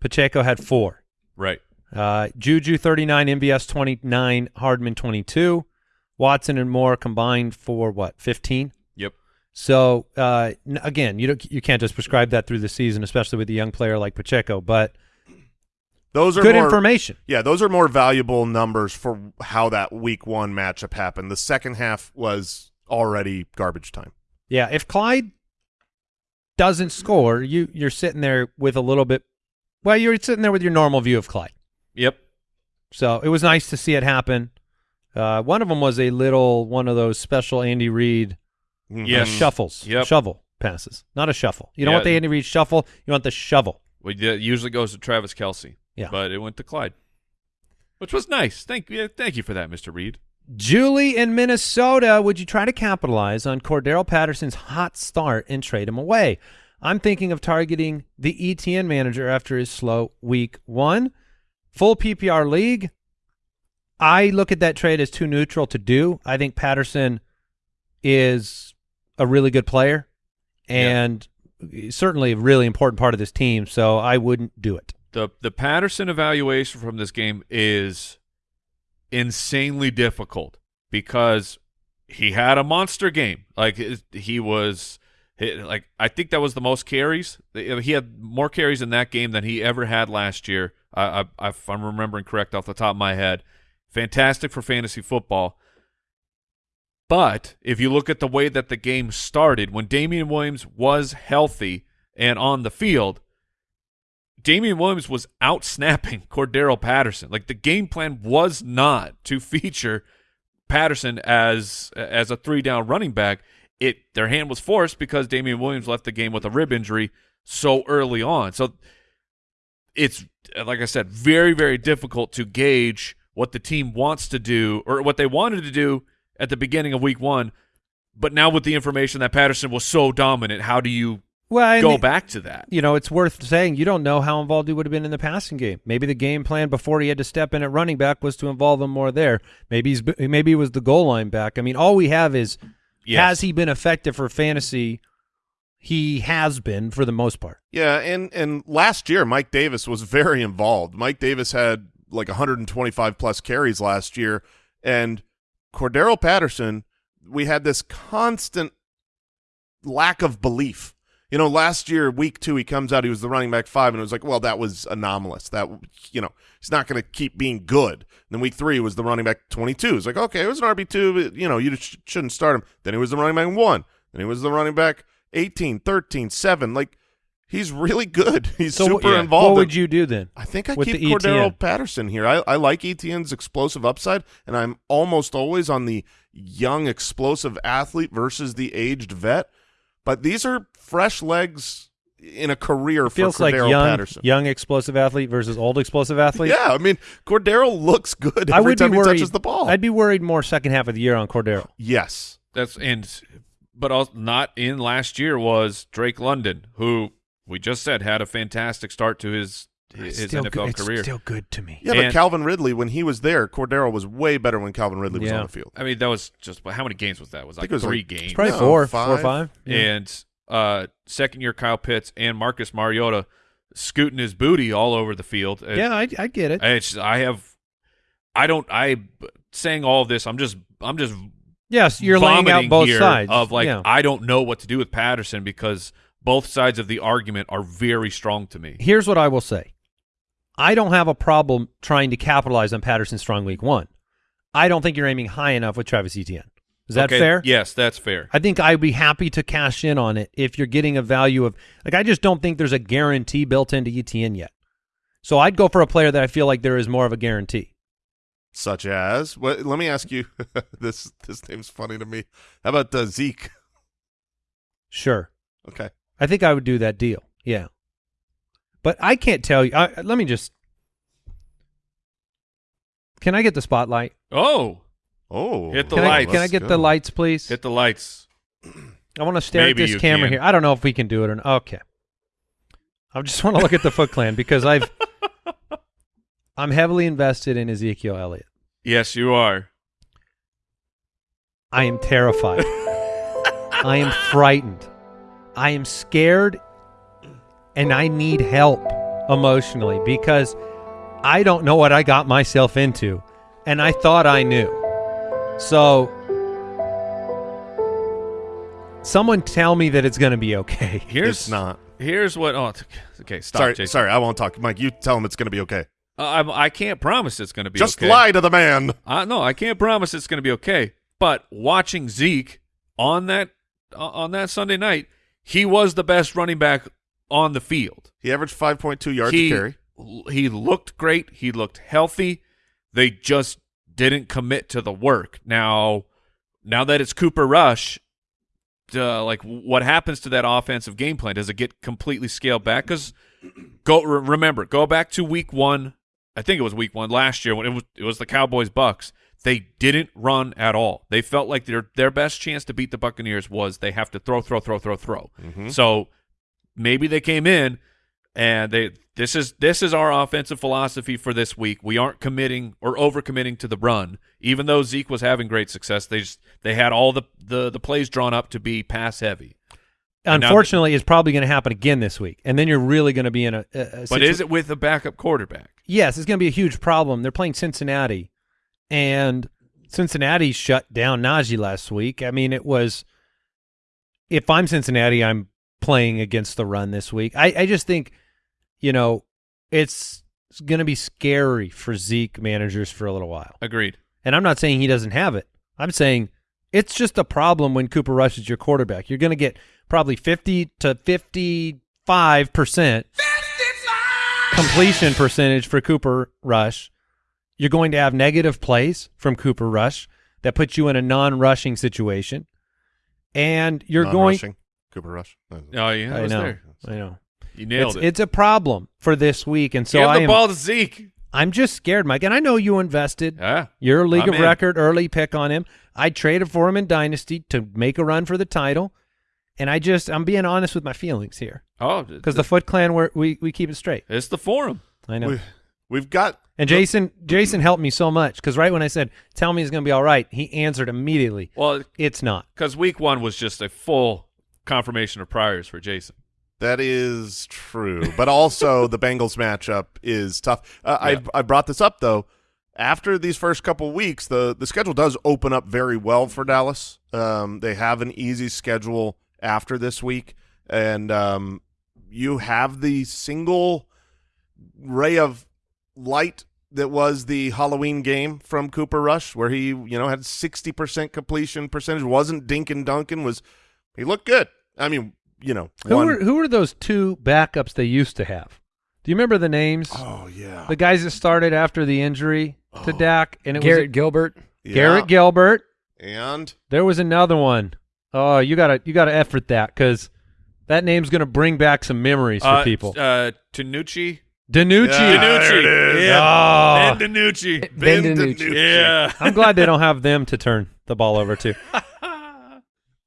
Pacheco had four. Right. Uh, Juju 39, MVS 29, Hardman 22. Watson and Moore combined for what, 15? Yep. So uh, again, you don't, you can't just prescribe that through the season, especially with a young player like Pacheco. But Those are good more, information. Yeah, those are more valuable numbers for how that week one matchup happened. The second half was already garbage time. Yeah, if Clyde doesn't score, you you're sitting there with a little bit. Well, you're sitting there with your normal view of Clyde. Yep. So it was nice to see it happen. Uh, one of them was a little one of those special Andy Reid mm-hmm. uh, Yes. shuffles, Yep. shovel. passes, not a shuffle. You don't Yeah. want the Andy Reid shuffle. You want the shovel. We did, usually goes to Travis Kelce. Yeah. But it went to Clyde, which was nice. Thank you, thank you for that, Mr. Reid. Julie in Minnesota, would you try to capitalize on Cordarrelle Patterson's hot start and trade him away? I'm thinking of targeting the ETN manager after his slow week one. Full PPR league. I look at that trade as too neutral to do. I think Patterson is a really good player and certainly a really important part of this team, so I wouldn't do it. the The Patterson evaluation from this game is insanely difficult because he had a monster game. Like he was, like I think that was the most carries. He had more carries in that game than he ever had last year. I, I, if I'm remembering correct off the top of my head, fantastic for fantasy football. But if you look at the way that the game started, when Damien Williams was healthy and on the field, Damien Williams was out snapping [laughs] Cordarrelle Patterson. Like the game plan was not to [laughs] feature Patterson as as a three down running back. It their hand was forced because Damien Williams left the game with a rib injury so early on. So it's like I said, very very difficult to gauge what the team wants to do or what they wanted to do at the beginning of week 1. But now with the information that Patterson was so dominant, how do you Well, go the- back to that? you know, it's worth saying you don't know how involved he would have been in the passing game. Maybe the game plan before he had to step in at running back was to involve him more there. Maybe he's maybe he was the goal line back. I mean, all we have is Yes. has he been effective for fantasy? He has been for the most part. Yeah, and and last year Mike Davis was very involved. Mike Davis had like 125 plus carries last year, and Cordarrelle Patterson, we had this constant lack of belief. You know, last year, week two, he comes out, he was the running back five, and it was like, well, that was anomalous. That, you know, he's not going to keep being good. Then week three was the running back 22. It's like, okay, it was an RB2, but, you know, you sh- shouldn't start him. Then he was the running back one. Then he was the running back 18, 13, 7. Like, he's really good. [laughs] He's So super yeah. involved. What would you do then? I think I keep Cordarrelle ETN? Patterson here. I, I like ETN's explosive upside, and I'm almost always on the young, explosive athlete versus the aged vet. But these are fresh legs in a career It feels for like young, Patterson. young explosive athlete versus old explosive athlete. Yeah, I mean Cordarrelle looks good I every would time be he worried. touches the ball. I'd be worried more second half of the year on Cordarrelle. yes, That's and but also not in last year was Drake London, who we just said had a fantastic start to his his NFL career. still good to me. yeah, but Calvin Ridley when he was there, Cordarrelle was way better when Calvin Ridley was Yeah. on the field. I mean, that was just how many games was that? Was I like think it was three like- games. Probably No, four, four or five. five. Yeah. and uh, second year Kyle Pitts and Marcus Mariota scooting his booty all over the field. Yeah, I, I get it. it's I have I don't I saying all this. I'm just I'm just yes, you're laying out both sides of like Yeah. I don't know what to do with Patterson because both sides of the argument are very strong to me. Here's what I will say. I don't have a problem trying to capitalize on Patterson's strong week one. I don't think you're aiming high enough with Travis Etienne. Is that Okay, fair? Yes, that's fair. I think I'd be happy to cash in on it if you're getting a value of like I just don't think there's a guarantee built into ETN yet. So I'd go for a player that I feel like there is more of a guarantee. Such as, what, let me ask you. [laughs] this this name's funny to me. How about uh, Zeke? Sure. Okay, I think I would do that deal. Yeah. But I can't tell you. I, let me just Can I get the spotlight? Oh, oh, Hit the Can, I, lights. can I get the lights, please? hit the lights. I want to stare Maybe at this camera can. here. I don't know if we can do it or not. Okay. I just [laughs] want to look at the Foot Clan because I've [laughs] I'm heavily invested in Ezekiel Elliott. Yes, you are. I am terrified. [laughs] I am frightened. I am scared and I need help emotionally because I don't know what I got myself into and I thought I knew. So someone tell me that it's going to be okay. [laughs] Here's It's not. Here's what. Oh, okay. Stop. sorry, Jason. sorry, I won't talk. Mike, you tell him it's going to be okay. Uh, I'm, I can't promise it's going to be Just okay. lie to the man. Uh, no, I can't promise it's going to be okay. But watching Zeke on that uh, on that Sunday night, he was the best running back on the field. He averaged 5.2 yards he, a carry. He looked great. He looked healthy. They just didn't commit to the work. Now, now that it's Cooper Rush, uh, like what happens to that offensive game plan? Does it get completely scaled back? Because go re- remember, go back to week one. I think it was week one last year when it was it was the Cowboys Bucks. They didn't run at all. They felt like their their best chance to beat the Buccaneers was they have to throw, throw, throw, throw, throw. So maybe they came in and they this is this is our offensive philosophy for this week. We aren't committing or overcommitting to the run, even though Zeke was having great success. They just they had all the the, the plays drawn up to be pass heavy. Unfortunately, it's probably going to happen again this week, and then you're really going to be in a. a, But is it with a backup quarterback? Yes, it's going to be a huge problem. They're playing Cincinnati, and Cincinnati shut down Najee last week. I mean, it was. If I'm Cincinnati, I'm playing against the run this week. I, I just think, you know, it's, it's going to be scary for Zeke managers for a little while. Agreed. And I'm not saying he doesn't have it. I'm saying it's just a problem when Cooper Rush is your quarterback. You're going to get probably 50 to 55 percent completion percentage for Cooper Rush. You're going to have negative plays from Cooper Rush that puts you in a non-rushing situation, and you're going. Non-rushing. Cooper Rush. Oh yeah, I was know. there. I know. You nailed It's, it. it's a problem for this week, and so Give I the am, ball to Zeke. I'm just scared, Mike. And I know you invested. Yeah. Your league I'm of in. record early pick on him. I traded for him in Dynasty to make a run for the title. And I just, I'm being honest with my feelings here. Oh, Because the Foot Clan, we're, we we keep it straight. it's the forum. I know. We, we've got and Jason Jason helped me so much because right when I said, tell me it's going to be all right, he answered immediately, Well, it's not. because week one was just a full confirmation of priors for Jason. That is true, but also [laughs] the Bengals matchup is tough. Uh, Yeah. I I brought this up though. After these first couple weeks, the the schedule does open up very well for Dallas. Um, they have an easy schedule after this week, and um, you have the single ray of light that was the Halloween game from Cooper Rush, where he you know had sixty percent completion percentage. wasn't Dinkin Duncan was he looked good. I mean, you know, Who one- were, who were those two backups they used to have? Do you remember the names? Oh yeah, The guys that started after the injury to Oh. Dak? And it Garrett was Gilbert. Yeah. Garrett Gilbert. and There was another one. Oh, you gotta you gotta effort that because that name's gonna bring back some memories for Uh, people. Uh, Tanucci. DiNucci. Yeah, there DiNucci. it is. Yeah. Oh. Ben DiNucci. Ben Ben DiNucci. DiNucci. Yeah. I'm glad they don't have them to turn the ball over to. [laughs]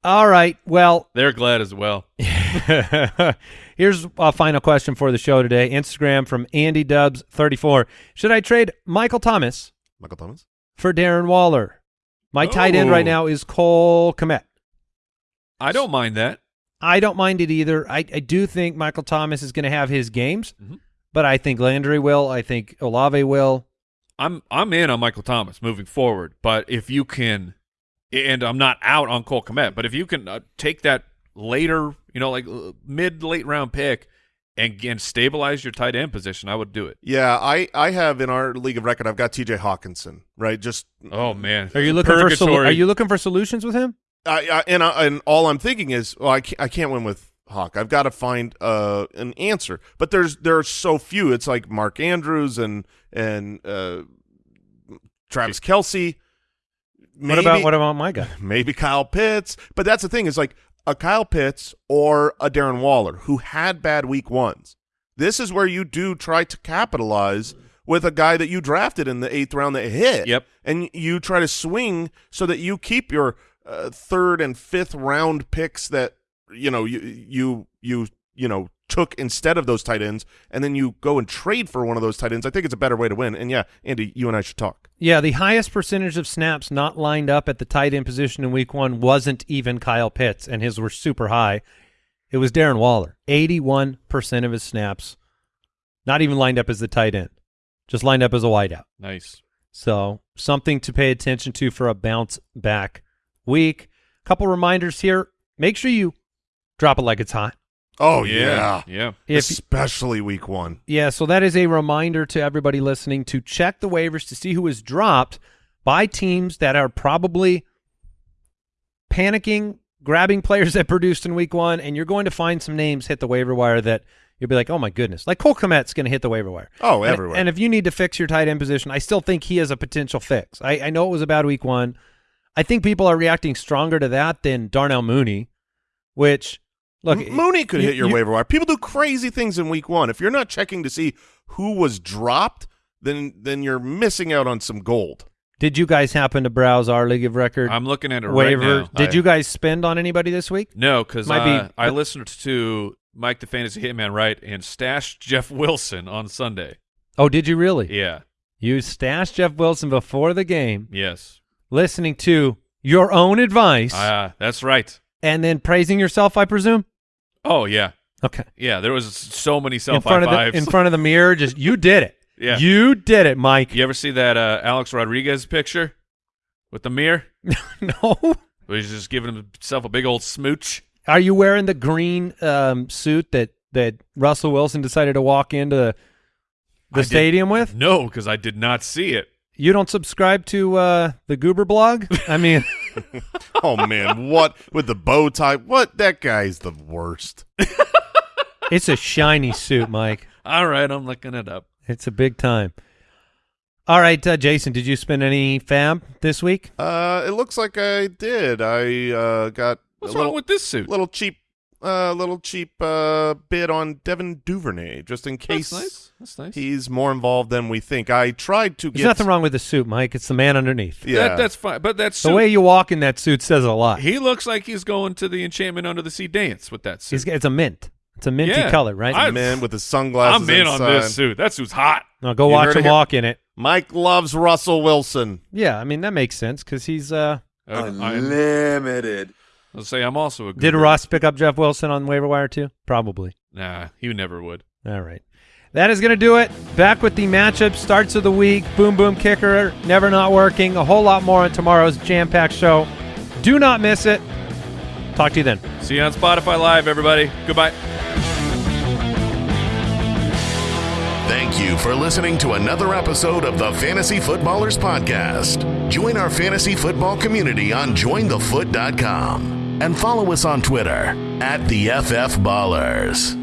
All right. Well, They're glad as well. [laughs] here's a final question for the show today. Instagram from Andy Dubs 34. Should I trade Michael Thomas Michael Thomas. for Darren Waller? My tight end right Oh. now is Cole Kmet. I don't mind that. I don't mind it either. I, I do think Michael Thomas is going to have his games, Mhm. but I think Landry will. I think Olave will. I'm I'm in on Michael Thomas moving forward, but if you can, and I'm not out on Cole Kmet, but if you can uh, take that later, you know, like uh, mid late round pick and and stabilize your tight end position, I would do it. Yeah, I I have in our league of record. I've got T.J. Hockenson. Right, just Oh man, Are you looking for. Are you looking for solutions with him? I, I and I, and all I'm thinking is, well, I can't, I can't win with Hawk. I've got to find uh, an answer. But there's there are so few. It's like Mark Andrews and and uh, Travis Kelce. What about what about my guy? [laughs] maybe Kyle Pitts. But that's the thing is like a Kyle Pitts or a Darren Waller who had bad week ones. This is where you do try to capitalize with a guy that you drafted in the eighth round that hit. Yep. And you try to swing so that you keep your uh, third and fifth round picks that you know you you you you know took instead of those tight ends, and then you go and trade for one of those tight ends. I think it's a better way to win. And yeah, Andy, you and I should talk. Yeah, the highest percentage of snaps not lined up at the tight end position in week one wasn't even Kyle Pitts, and his were super high. It was Darren Waller. 81% of his snaps not even lined up as the tight end, just lined up as a wideout. nice. So something to pay attention to for a bounce back week. Couple reminders here. Make sure you drop it like it's hot. Oh yeah, yeah. If especially week one. Yeah, so that is a reminder to everybody listening to check the waivers to see who is dropped by teams that are probably panicking, grabbing players [laughs] that produced in week one, and you're going to find some names hit the waiver wire that you'll be like, oh my goodness. Like Cole Kmet's going to hit the waiver wire. Oh, And- everywhere. And, if you need to fix your tight end position, I still think he is a potential fix. I, I know it was a bad week one. I think people are reacting stronger to that than Darnell Mooney. which look M- Mooney could you- hit your you- waiver wire. People do crazy things in week one. If you're not checking to see who was dropped, then then you're missing out on some gold. Did you guys happen to browse our league of record I'm looking at it waiver? right now. Did I- you guys spend on anybody this week? No, because uh, be- I listened to Mike the Fantasy Hitman right and stashed Jeff Wilson on Sunday. Oh, did you really? Yeah. You stashed Jeff Wilson before the game, Yes. listening to your own advice, Uh, that's right. and then praising yourself. I presume. Oh yeah, Okay. yeah. There was so many self in front high of the in front of the mirror, just you did it. Yeah. You did it, Mike. You ever see that uh, Alex Rodriguez picture with the mirror? [laughs] no. He's just giving himself a big old smooch. Are you wearing the green um, suit that that Russell Wilson decided to walk into the, the did- stadium with? No, because I did not see it. You don't subscribe to uh, the Goober blog? I mean, [laughs] [laughs] Oh man, what with the bow tie? What that guy's the worst. [laughs] it's a shiny suit, Mike. All right, I'm looking it up. It's a big time. All right, uh, Jason, did you spend any FAAB this week? Uh, it looks like I did. I uh got What's a little, wrong with this suit? little cheap, uh, little cheap uh bid on Devin Duvernay, just in case That's nice. That's nice. he's more involved than we think. I tried to There's get nothing wrong with the suit, Mike. It's the man underneath. Yeah, That, that's fine. But that's The way you walk in that suit says a lot. he looks like he's going to the Enchantment Under the Sea dance with that suit. He's, it's a mint. It's a minty Yeah. color, right? I'm man with his sunglasses. I'm in on inside. this suit. That suit's hot. now go You watch heard him it here. walk in it. Mike loves Russell Wilson. Yeah, I mean that makes sense because he's. uh Uh, I'm, Unlimited. I'll say I'm also a. Did Ross pick up Jeff Wilson on waiver wire too? Probably. Nah, he never would. All right. That is going to do it. Back with the matchup starts of the week. Boom Boom Kicker, never not working. A whole lot more on tomorrow's jam packed show. Do not miss it. Talk to you then. See you on Spotify Live, everybody. Goodbye. Thank you for listening to another episode of the Fantasy Footballers Podcast. Join our fantasy football community on jointhefoot.com and follow us on Twitter at the FF Ballers.